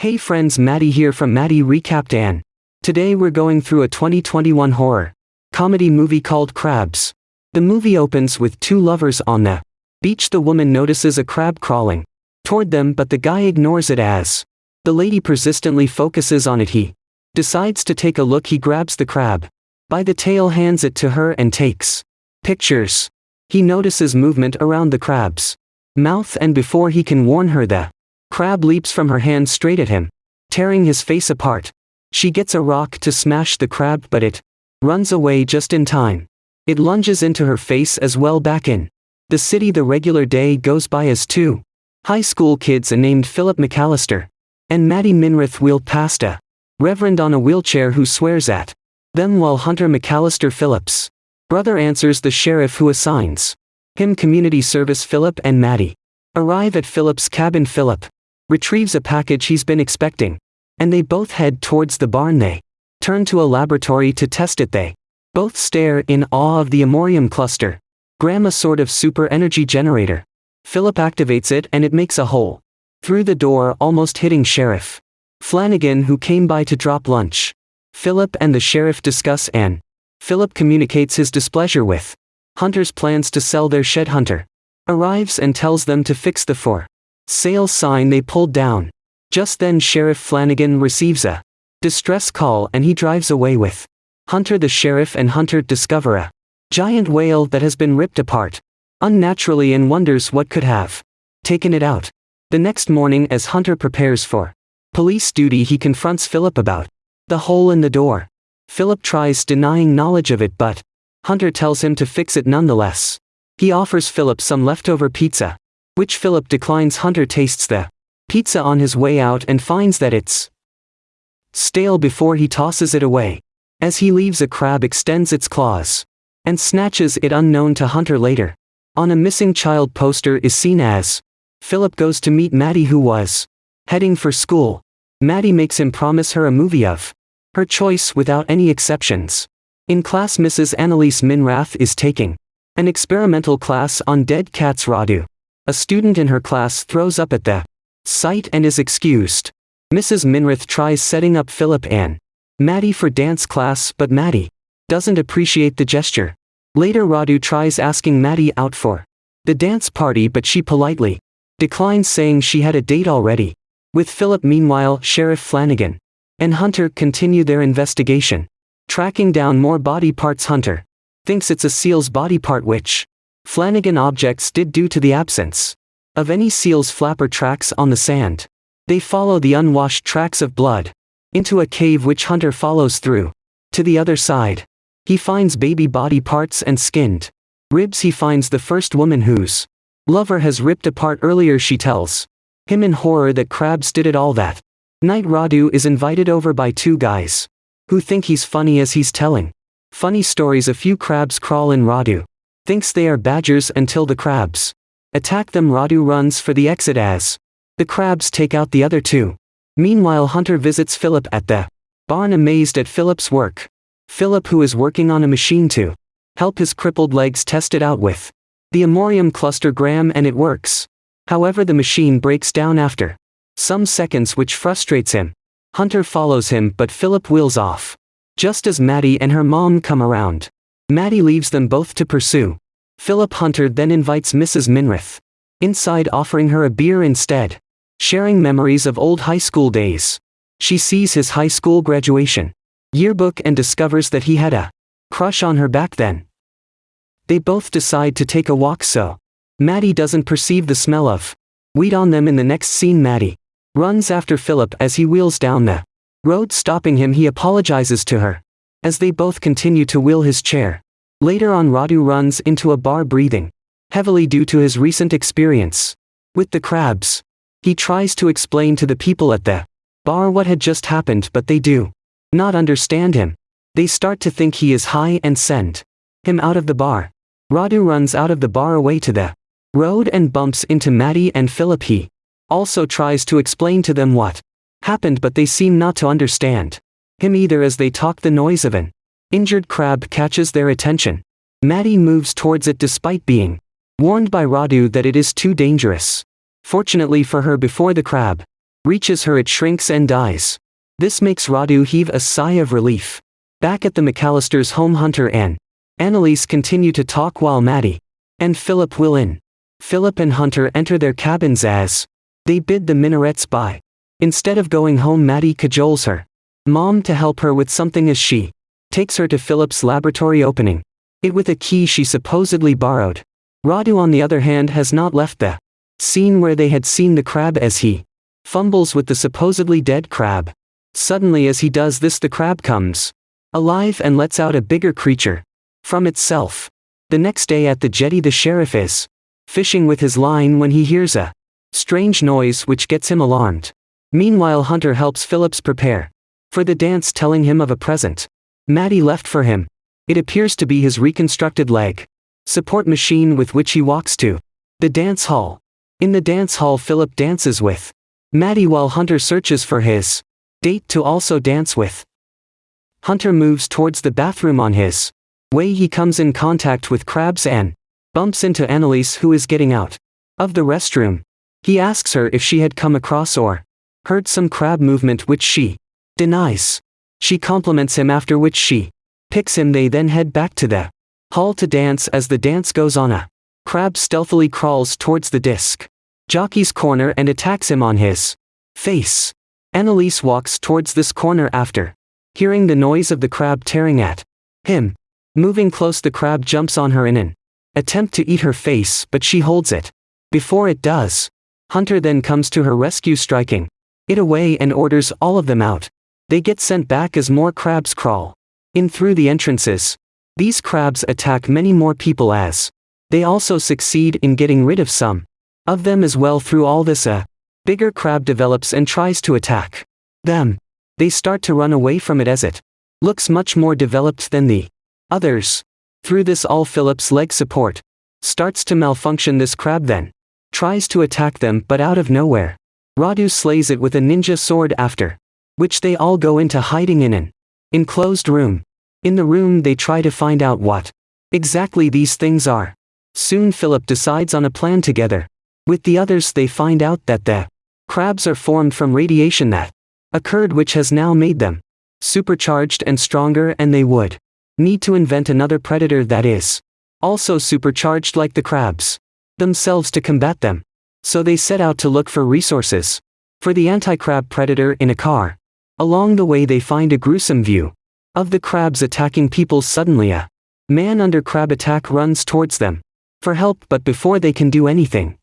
Hey friends Maddie here from Maddie Recapped Ann. Today we're going through a 2021 horror comedy movie called Crabs. The movie opens with two lovers on the beach the woman notices a crab crawling toward them but the guy ignores it as the lady persistently focuses on it he decides to take a look he grabs the crab by the tail hands it to her and takes pictures. He notices movement around the crab's mouth and before he can warn her the crab leaps from her hand straight at him, tearing his face apart. She gets a rock to smash the crab but it runs away just in time. It lunges into her face as well back in. The city the regular day goes by as two high school kids are named Philip McAllister and Maddie Minrith wheel past a reverend on a wheelchair who swears at them while Hunter McAllister Philip's brother answers the sheriff who assigns him community service Philip and Maddie arrive at Philip's cabin Philip retrieves a package he's been expecting. And they both head towards the barn they turn to a laboratory to test it they both stare in awe of the Amorium cluster. Graham a sort of super energy generator. Philip activates it and it makes a hole. Through the door almost hitting Sheriff. Flanagan who came by to drop lunch. Philip and the sheriff discuss and Philip communicates his displeasure with Hunter's plans to sell their shed Hunter. Arrives and tells them to fix the for sale sign they pulled down. Just then Sheriff Flanagan receives a distress call and he drives away with Hunter the sheriff and Hunter discover a giant whale that has been ripped apart unnaturally and wonders what could have taken it out. The next morning as Hunter prepares for police duty he confronts Philip about the hole in the door. Philip tries denying knowledge of it but Hunter tells him to fix it nonetheless. He offers Philip some leftover pizza which Philip declines Hunter tastes the pizza on his way out and finds that it's stale before he tosses it away. As he leaves a crab extends its claws and snatches it unknown to Hunter later. On a missing child poster is seen as Philip goes to meet Maddie who was heading for school. Maddie makes him promise her a movie of her choice without any exceptions. In class Mrs. Annalise Minrath is taking an experimental class on dead cats Radu. A student in her class throws up at the sight and is excused. Mrs. Minrith tries setting up Philip and Maddie for dance class but Maddie doesn't appreciate the gesture. Later Radu tries asking Maddie out for the dance party but she politely declines saying she had a date already. With Philip meanwhile Sheriff Flanagan and Hunter continue their investigation. Tracking down more body parts Hunter thinks it's a seal's body part which Flanagan objects did due to the absence of any seal's flapper tracks on the sand. They follow the unwashed tracks of blood into a cave which Hunter follows through. To the other side, he finds baby body parts and skinned ribs. He finds the first woman whose lover has ripped apart earlier. She tells him in horror that crabs did it all that night. Radu is invited over by two guys who think he's funny as he's telling funny stories. A few crabs crawl in Radu thinks they are badgers until the crabs attack them Radu runs for the exit as the crabs take out the other two. Meanwhile Hunter visits Philip at the barn amazed at Philip's work. Philip who is working on a machine to help his crippled legs test it out with the Amorium cluster gram and it works. However the machine breaks down after some seconds which frustrates him. Hunter follows him but Philip wheels off. Just as Maddie and her mom come around. Maddie leaves them both to pursue. Philip Hunter then invites Mrs. Minrith inside offering her a beer instead. Sharing memories of old high school days. She sees his high school graduation yearbook and discovers that he had a crush on her back then. They both decide to take a walk so Maddie doesn't perceive the smell of weed on them in the next scene Maddie runs after Philip as he wheels down the road stopping him he apologizes to her as they both continue to wheel his chair. Later on Radu runs into a bar breathing heavily due to his recent experience with the crabs. He tries to explain to the people at the bar what had just happened but they do not understand him. They start to think he is high and send him out of the bar. Radu runs out of the bar away to the road and bumps into Maddie and Philip. He also tries to explain to them what happened but they seem not to understand him either as they talk the noise of an injured crab catches their attention. Maddie moves towards it despite being warned by Radu that it is too dangerous. Fortunately for her before the crab Reaches her it shrinks and dies. This makes Radu heave a sigh of relief. Back at the McAllister's home Hunter and Annalise continue to talk while Maddie and Philip will in. Philip and Hunter enter their cabins as they bid the minarets by. Instead of going home Maddie cajoles her mom to help her with something as she takes her to Philip's laboratory opening it with a key she supposedly borrowed. Radu on the other hand has not left the scene where they had seen the crab as he fumbles with the supposedly dead crab. Suddenly as he does this the crab comes alive and lets out a bigger creature from itself. The next day at the jetty the sheriff is fishing with his line when he hears a strange noise which gets him alarmed. Meanwhile Hunter helps Phillips prepare for the dance telling him of a present. Maddie left for him. It appears to be his reconstructed leg support machine with which he walks to the dance hall. In the dance hall Philip dances with Maddie while Hunter searches for his date to also dance with. Hunter moves towards the bathroom on his way he comes in contact with Krabs and bumps into Annalise who is getting out of the restroom. He asks her if she had come across or heard some crab movement which she denies. She compliments him after which she picks him they then head back to the hall to dance as the dance goes on a crab stealthily crawls towards the disc jockey's corner and attacks him on his face. Annalise walks towards this corner after hearing the noise of the crab tearing at him. Moving close the crab jumps on her in an attempt to eat her face but she holds it. Before it does, Hunter then comes to her rescue striking it away and orders all of them out. They get sent back as more crabs crawl in through the entrances. These crabs attack many more people as they also succeed in getting rid of some of them as well through all this a bigger crab develops and tries to attack them. They start to run away from it as it looks much more developed than the others. Through this all Philip's leg support starts to malfunction this crab then tries to attack them but out of nowhere. Radu slays it with a ninja sword after which they all go into hiding in an enclosed room. In the room they try to find out what exactly these things are. Soon Philip decides on a plan together. With the others they find out that the crabs are formed from radiation that occurred which has now made them supercharged and stronger and they would need to invent another predator that is also supercharged like the crabs themselves to combat them. So they set out to look for resources. For the anti-crab predator in a car. Along the way they find a gruesome view. Of the crabs attacking people suddenly a man under crab attack runs towards them. For help but before they can do anything.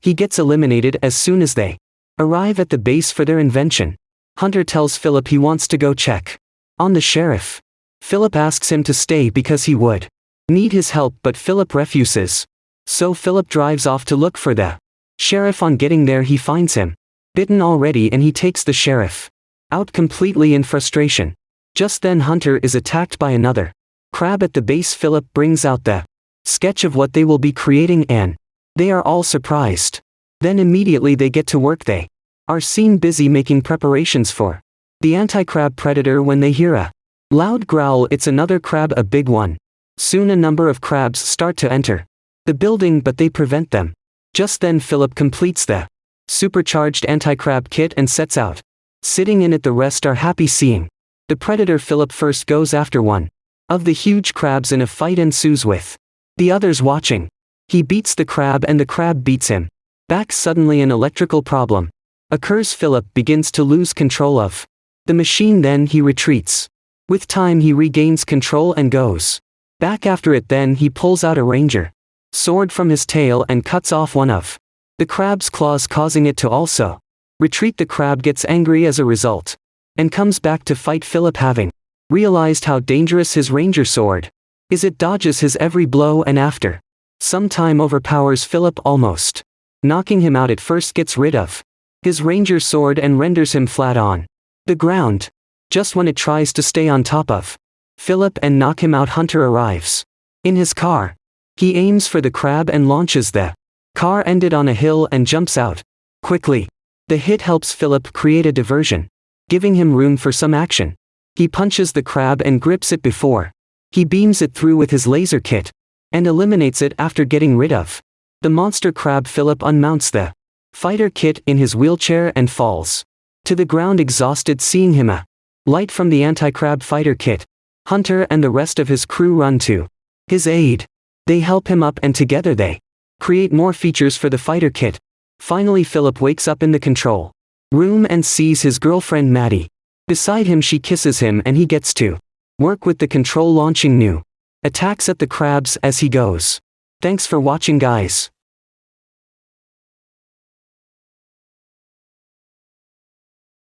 He gets eliminated as soon as they arrive at the base for their invention. Hunter tells Philip he wants to go check on the sheriff. Philip asks him to stay because he would need his help but Philip refuses. So Philip drives off to look for the sheriff on getting there he finds him. Bitten already and he takes the sheriff out completely in frustration. Just then Hunter is attacked by another crab at the base Philip brings out the sketch of what they will be creating and they are all surprised. Then immediately they get to work they are seen busy making preparations for the anti-crab predator when they hear a loud growl it's another crab a big one. Soon a number of crabs start to enter the building but they prevent them. Just then Philip completes the supercharged anti-crab kit and sets out. Sitting in it the rest are happy seeing. The predator Philip first goes after one of the huge crabs and a fight ensues with the others watching. He beats the crab and the crab beats him. Back suddenly an electrical problem occurs Philip begins to lose control of the machine then he retreats. With time he regains control and goes back after it then he pulls out a ranger sword from his tail and cuts off one of the crab's claws causing it to also retreat the crab gets angry as a result and comes back to fight Philip having realized how dangerous his ranger sword is it dodges his every blow and after some time overpowers Philip almost knocking him out it first gets rid of his ranger sword and renders him flat on the ground just when it tries to stay on top of Philip and knock him out Hunter arrives in his car he aims for the crab and launches the car ended on a hill and jumps out. Quickly. The hit helps Philip create a diversion, giving him room for some action. He punches the crab and grips it before. He beams it through with his laser kit, and eliminates it after getting rid of. The monster crab Philip unmounts the Fighter Kit in his wheelchair and falls. To the ground exhausted seeing him a light from the anti-crab fighter kit. Hunter and the rest of his crew run to his aid. They help him up and together they create more features for the fighter kit. Finally Philip wakes up in the control room and sees his girlfriend Maddie. Beside him she kisses him and he gets to work with the control launching new attacks at the crabs as he goes. Thanks for watching guys.